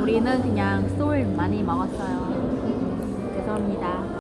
우리는 그냥 술 많이 먹었어요. 죄송합니다.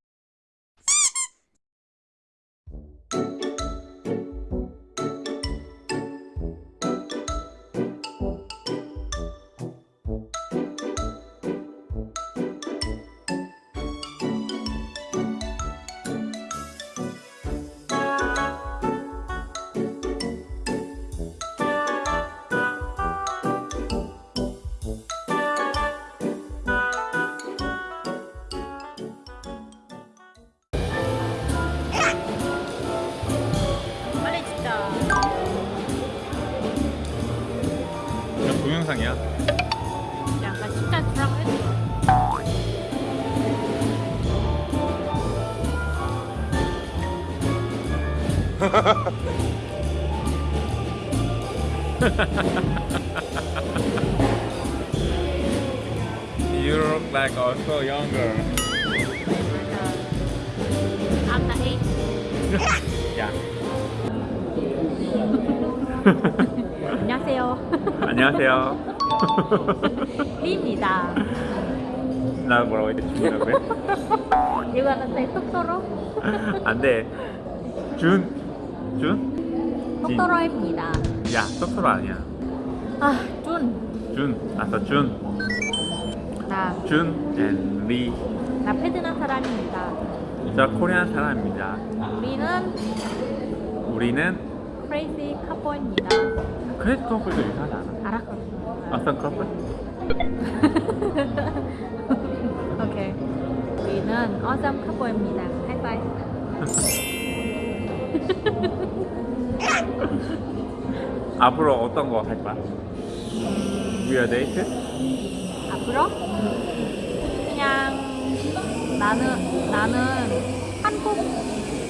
영상이야 약간 식단 주라고 했어. You look like also younger I'm the eight. 야 안녕하세요. 안녕하세요 리입니다. 나 뭐라고 했지? 준이라고 해? 이거 하는데 똑또로? 안돼 준? 준? 똑또로입니다. 야 똑토로 아니야 아, 준. 준 아서 준 나, 준 and 리. 나 베트남 사람입니다. 저 코리안 사람입니다. 우리는 우리는 crazy couple입니다. 크레딧 커플도 이상하지 않아? 알았거든요. 어떤 커플? 오케이. 우리는 awesome couple입니다. 하이파이브. 앞으로 어떤 거할 거야? 위아 데이트? 앞으로 그냥 나는 나는 한국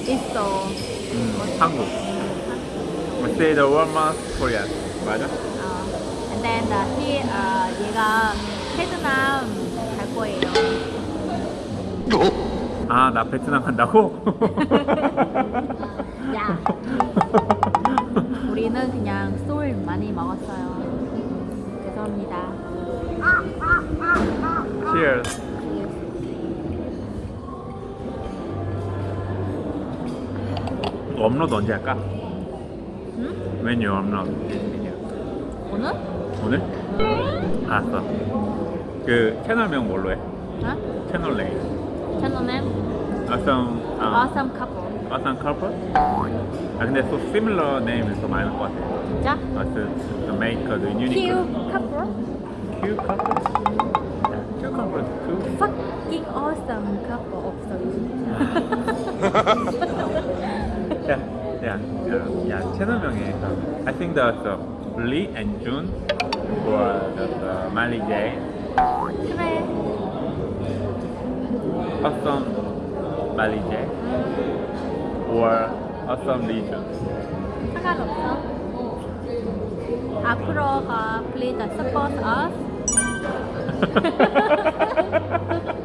있어. 음, 한국. Say the one month Korean. 맞아? 어, and then uh, he, uh, 얘가 베트남 갈 거예요. 아, 나 베트남 간다고? 야, 우리는 그냥 술 많이 먹었어요. 죄송합니다. Cheers. 업로드 언제 할까? 응? 메뉴 업로드. 오늘? 오늘? 알았어. 그 채널명 뭘로 해? 어? 채널 name. 채널은 Awesome. 아, awesome couple. awesome couple? 아 근데 또 similar name이 더 많을 것 같아. 진짜? 아, the, the maker, the unique. Cute couple. Q couple? Yeah, Q couple. Q. Fucking awesome couple 없어 야, 야, 야, 야, 채널명에 I think that the Lee and June or the, the Miley J, 그래. awesome Miley J or awesome Lee June. 상관없어. 앞으로가 please support us.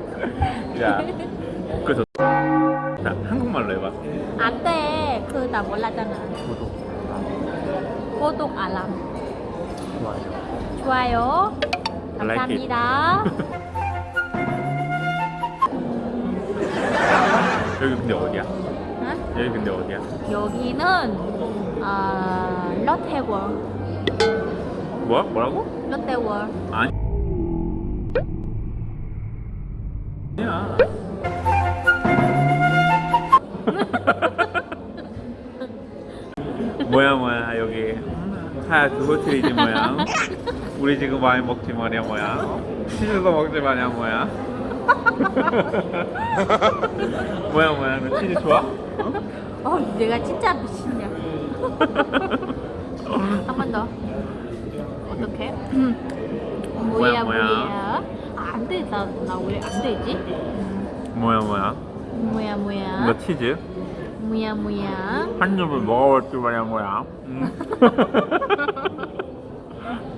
좋아요. 좋아요. 감사합니다. 여기 근데 어디야? 응? 여기 근데 어디야? 여기는 아 롯데월. 뭐? 뭐라고? 롯데월. 아니. 아니야. 뭐야 뭐야 여기 하얗그 호텔이지 뭐야 우리 지금 많이 먹지 뭐냐 뭐야 치즈도 먹지 마냐 뭐야 뭐야 뭐야 너 치즈 좋아? 어, 내가 진짜 미친냐. 한 번 더. 어떡해? 뭐야, 뭐야, 뭐야? 뭐야. 아, 안 돼. 나, 나 왜 안 되지? 뭐야 뭐야 뭐야, 뭐야. 너 치즈? 뭐야 뭐야 한 입을 먹어볼 줄 말이야 뭐야 음.